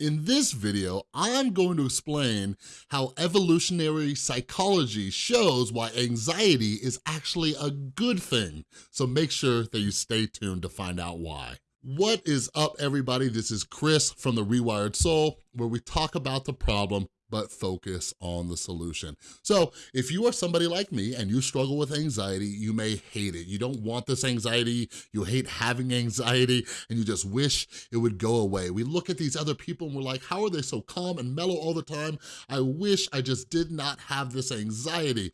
In this video, I'm going to explain how evolutionary psychology shows why anxiety is actually a good thing. So make sure that you stay tuned to find out why. What is up, everybody? This is Chris from The Rewired Soul, where we talk about the problem but focus on the solution. So if you are somebody like me and you struggle with anxiety, you may hate it. You don't want this anxiety, you hate having anxiety, and you just wish it would go away. We look at these other people and we're like, how are they so calm and mellow all the time? I wish I just did not have this anxiety.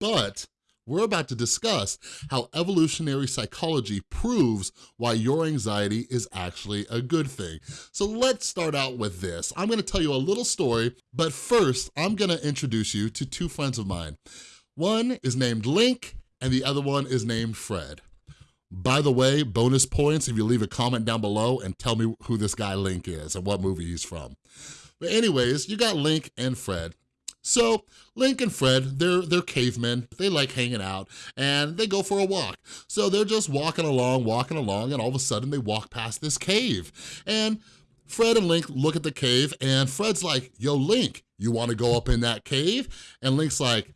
But we're about to discuss how evolutionary psychology proves why your anxiety is actually a good thing. So let's start out with this. I'm gonna tell you a little story, but first, I'm gonna introduce you to two friends of mine. One is named Link, and the other one is named Fred. By the way, bonus points if you leave a comment down below and tell me who this guy Link is and what movie he's from. But anyways, you got Link and Fred. So Link and Fred, they're, they're cavemen, they like hanging out, and they go for a walk. So they're just walking along, walking along, and all of a sudden they walk past this cave. And Fred and Link look at the cave, and Fred's like, yo, Link, you wanna go up in that cave? And Link's like,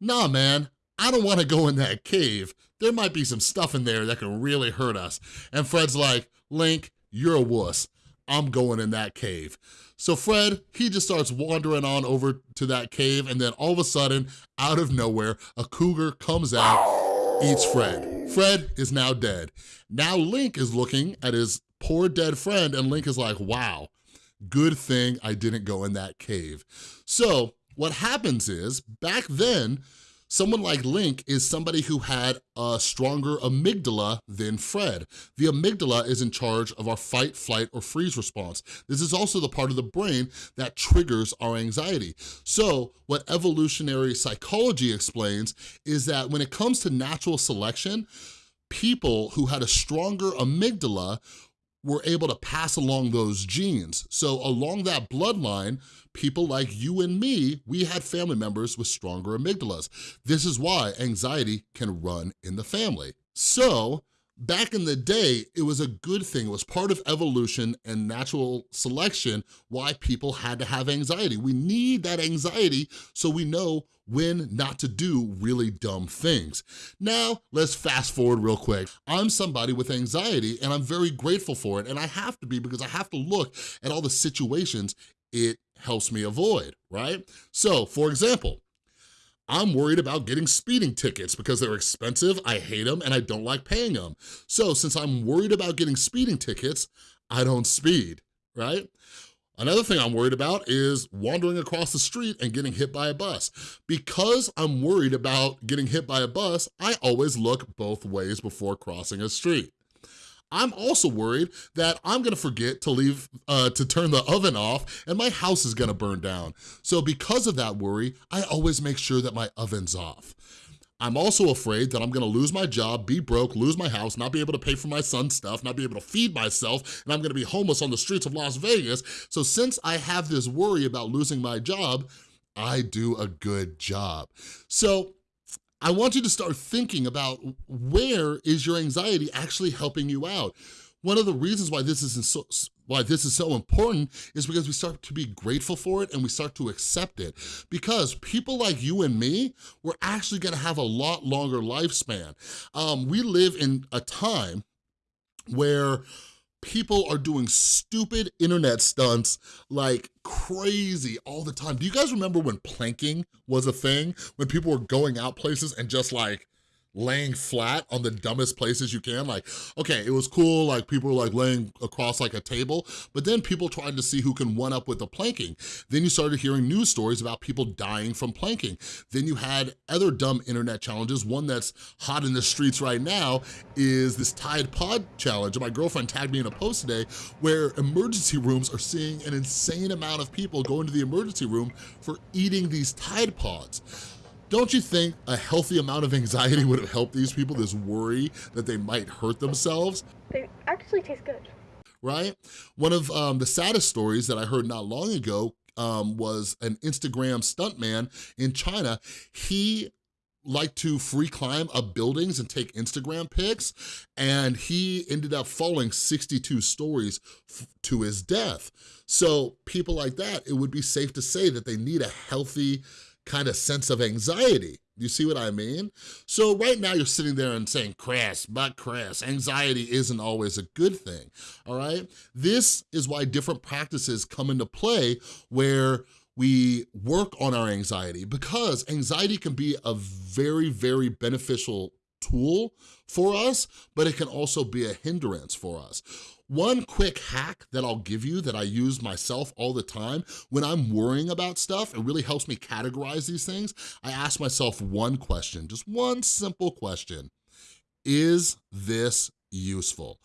nah, man, I don't wanna go in that cave. There might be some stuff in there that can really hurt us. And Fred's like, Link, you're a wuss. I'm going in that cave. So Fred, he just starts wandering on over to that cave and then all of a sudden, out of nowhere, a cougar comes out, eats Fred. Fred is now dead. Now Link is looking at his poor dead friend and Link is like, wow, good thing I didn't go in that cave. So what happens is, back then, Someone like Link is somebody who had a stronger amygdala than Fred. The amygdala is in charge of our fight, flight, or freeze response. This is also the part of the brain that triggers our anxiety. So what evolutionary psychology explains is that when it comes to natural selection, people who had a stronger amygdala were able to pass along those genes. So along that bloodline, people like you and me, we had family members with stronger amygdalas. This is why anxiety can run in the family. So back in the day, it was a good thing. It was part of evolution and natural selection why people had to have anxiety. We need that anxiety so we know when not to do really dumb things. Now, let's fast forward real quick. I'm somebody with anxiety and I'm very grateful for it and I have to be because I have to look at all the situations it helps me avoid, right? So, for example, I'm worried about getting speeding tickets because they're expensive, I hate them, and I don't like paying them. So since I'm worried about getting speeding tickets, I don't speed, right? Another thing I'm worried about is wandering across the street and getting hit by a bus. Because I'm worried about getting hit by a bus, I always look both ways before crossing a street. I'm also worried that I'm gonna forget to leave, uh, to turn the oven off and my house is gonna burn down. So because of that worry, I always make sure that my oven's off. I'm also afraid that I'm gonna lose my job, be broke, lose my house, not be able to pay for my son's stuff, not be able to feed myself, and I'm gonna be homeless on the streets of Las Vegas. So since I have this worry about losing my job, I do a good job. So I want you to start thinking about where is your anxiety actually helping you out? One of the reasons why this is so, why this is so important is because we start to be grateful for it and we start to accept it. Because people like you and me, we're actually gonna have a lot longer lifespan. Um, we live in a time where people are doing stupid internet stunts like crazy all the time. Do you guys remember when planking was a thing? When people were going out places and just like laying flat on the dumbest places you can. Like, okay, it was cool, like people were like laying across like a table, but then people tried to see who can one up with the planking. Then you started hearing news stories about people dying from planking. Then you had other dumb internet challenges. One that's hot in the streets right now is this Tide Pod challenge. My girlfriend tagged me in a post today where emergency rooms are seeing an insane amount of people go into the emergency room for eating these Tide Pods. Don't you think a healthy amount of anxiety would have helped these people, this worry that they might hurt themselves? They actually taste good. Right? One of um, the saddest stories that I heard not long ago um, was an Instagram stuntman in China. He liked to free climb up buildings and take Instagram pics, and he ended up falling 62 stories to his death. So people like that, it would be safe to say that they need a healthy kind of sense of anxiety. You see what I mean? So right now you're sitting there and saying, Chris, but Chris, anxiety isn't always a good thing, all right? This is why different practices come into play where we work on our anxiety because anxiety can be a very, very beneficial tool for us, but it can also be a hindrance for us. One quick hack that I'll give you that I use myself all the time, when I'm worrying about stuff, it really helps me categorize these things. I ask myself one question, just one simple question. Is this useful?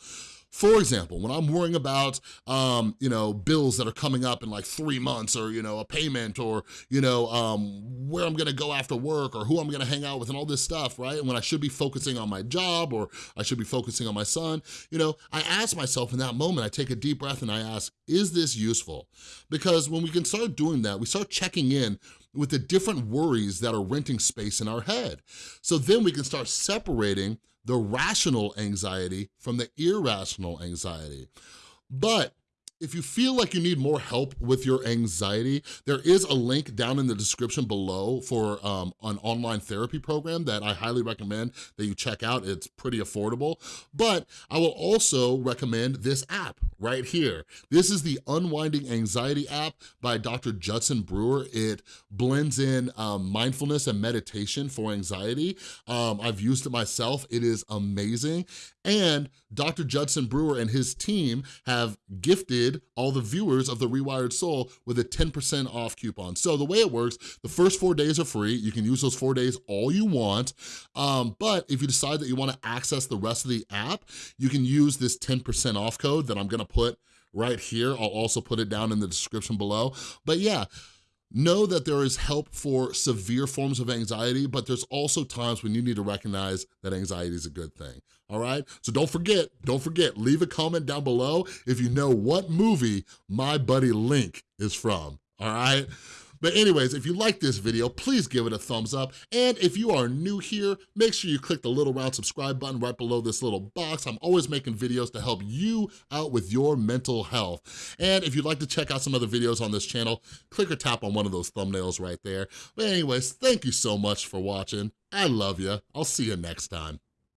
For example, when I'm worrying about, um, you know, bills that are coming up in like three months or, you know, a payment or, you know, um, where I'm gonna go after work or who I'm gonna hang out with and all this stuff, right? And when I should be focusing on my job or I should be focusing on my son, you know, I ask myself in that moment, I take a deep breath and I ask, is this useful? Because when we can start doing that, we start checking in with the different worries that are renting space in our head. So then we can start separating the rational anxiety from the irrational anxiety. But if you feel like you need more help with your anxiety, there is a link down in the description below for um, an online therapy program that I highly recommend that you check out. It's pretty affordable. But I will also recommend this app right here. This is the Unwinding Anxiety app by Dr. Judson Brewer. It blends in um, mindfulness and meditation for anxiety. Um, I've used it myself. It is amazing. And Dr. Judson Brewer and his team have gifted all the viewers of The Rewired Soul with a 10% off coupon. So the way it works, the first four days are free. You can use those four days all you want. Um, but if you decide that you wanna access the rest of the app, you can use this 10% off code that I'm gonna put right here. I'll also put it down in the description below. But yeah, Know that there is help for severe forms of anxiety, but there's also times when you need to recognize that anxiety is a good thing, all right? So don't forget, don't forget, leave a comment down below if you know what movie my buddy Link is from, all right? But anyways, if you like this video, please give it a thumbs up. And if you are new here, make sure you click the little round subscribe button right below this little box. I'm always making videos to help you out with your mental health. And if you'd like to check out some other videos on this channel, click or tap on one of those thumbnails right there. But anyways, thank you so much for watching. I love you. I'll see you next time.